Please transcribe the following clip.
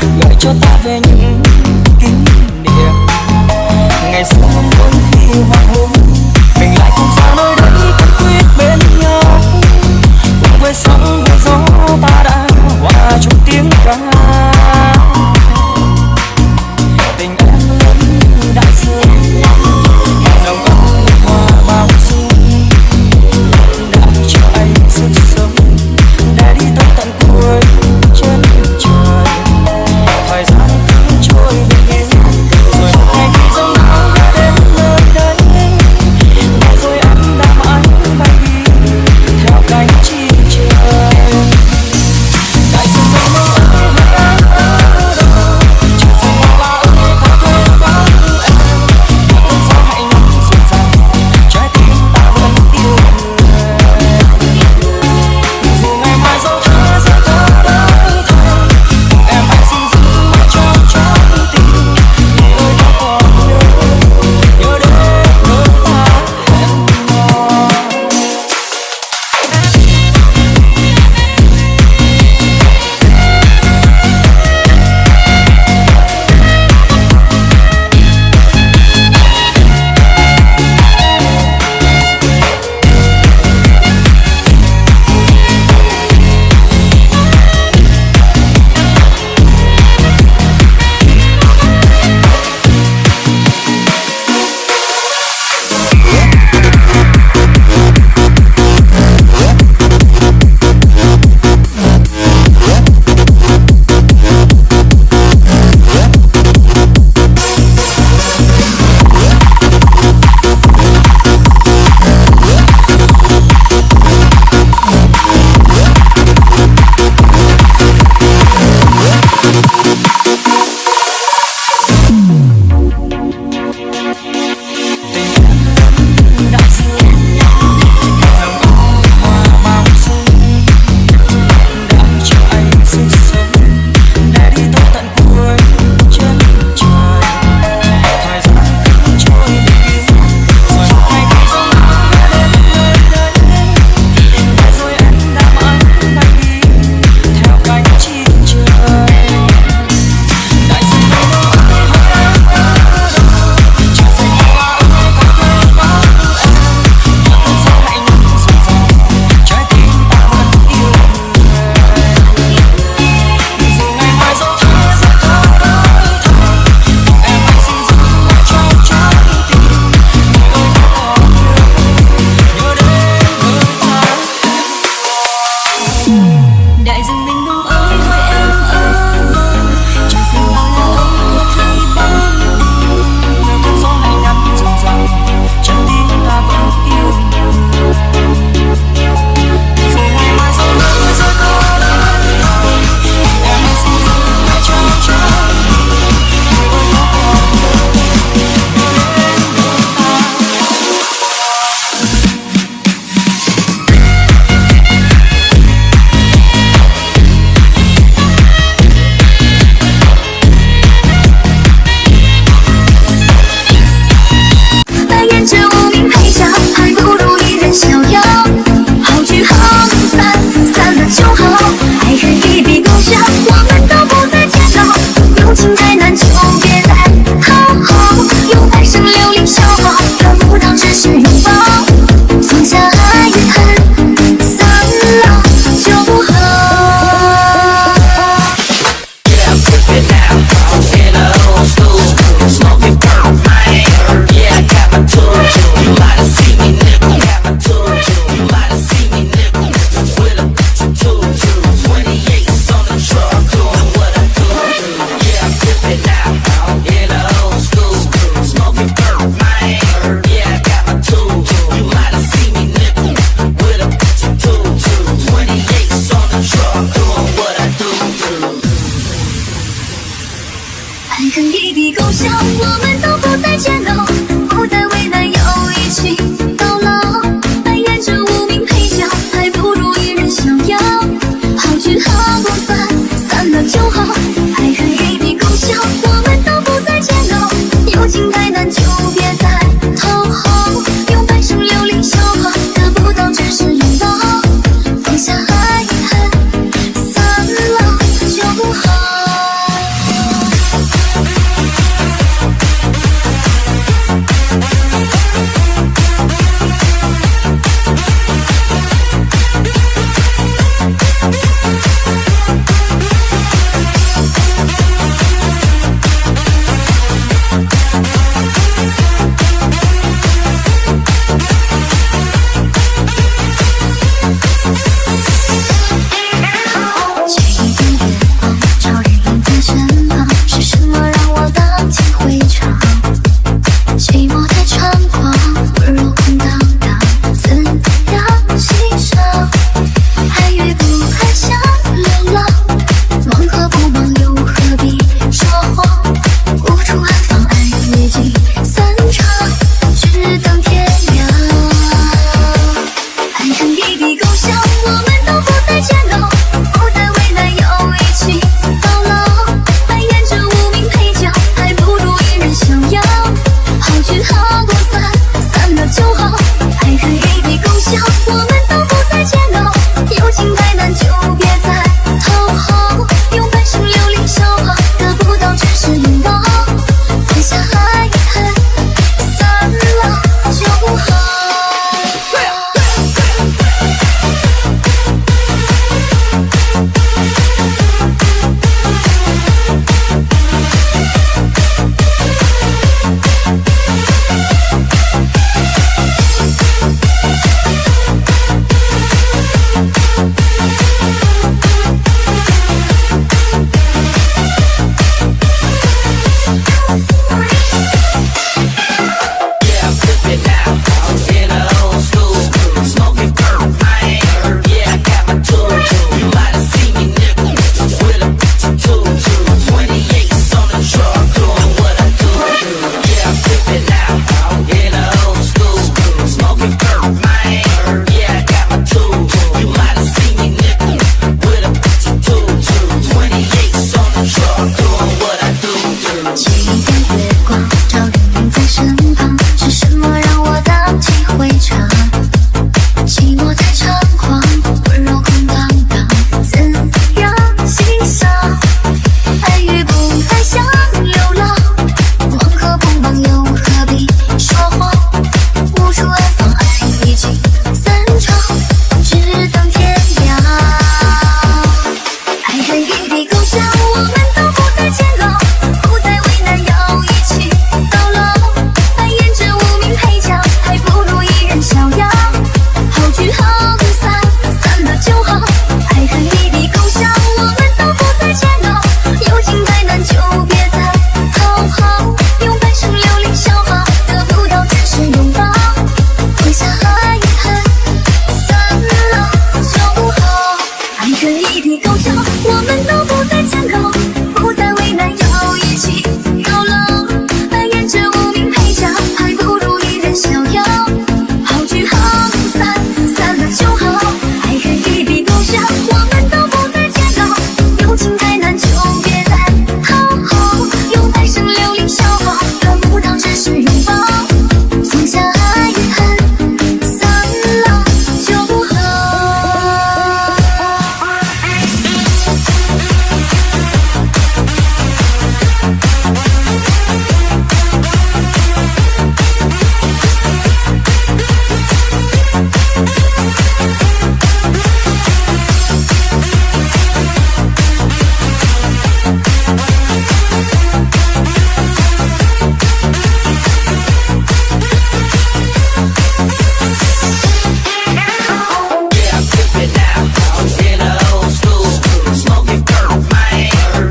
gợi cho ta về những kỷ niệm. Ngày xưa không khi hoàng hôn mình lại không xa nơi đây cánh tuyết bên nhau. Cùng với sóng với gió, ta đã hòa chung tiếng ca. 坑一笔勾销，我们都不再见到。